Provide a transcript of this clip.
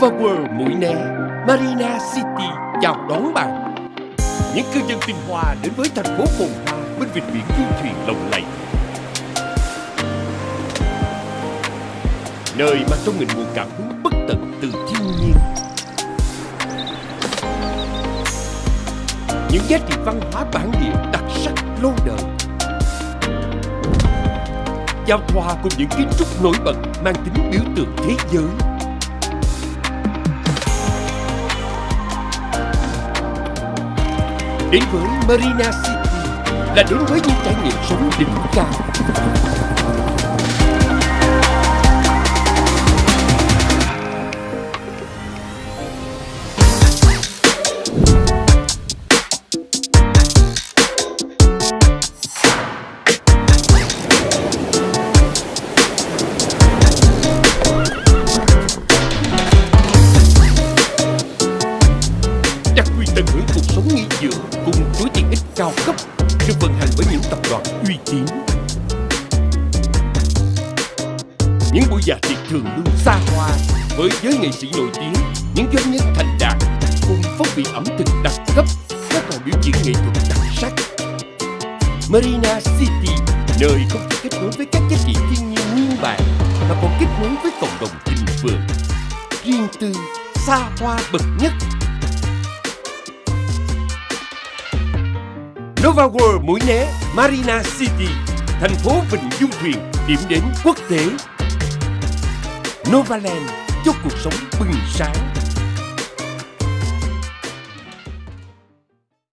World Mũi Né, Marina City chào đón bạn. Những cư dân tinh hoa đến với thành phố phồn hoa bên vịnh biển du thuyền lộng lẫy. Nơi mà trong mình nguồn cảm hứng bất tận từ thiên nhiên. Những giá trị văn hóa bản địa đặc sắc lâu đời. Giao thoa cùng những kiến trúc nổi bật mang tính biểu tượng thế giới Đến với Marina City là đến với những trải nghiệm sống đỉnh cao. Cao cấp được vận hành bởi những tập đoàn uy tín. Những buổi dạ tiệc thường luôn xa hoa với giới nghệ sĩ nổi tiếng, những doanh nhân thành đạt cùng phong vị ẩm thực đặc cấp, các còn biểu diễn nghệ thuật đặc sắc. Marina City, nơi không chỉ kết nối với các giá trị thiên nhiên nguyên bản mà còn kết nối với cộng đồng thịnh vượng, riêng tư, xa hoa bậc nhất Nova World Mũi Né, Marina City, thành phố Vịnh Du Thuyền, điểm đến quốc tế. Novaland, cho cuộc sống bừng sáng.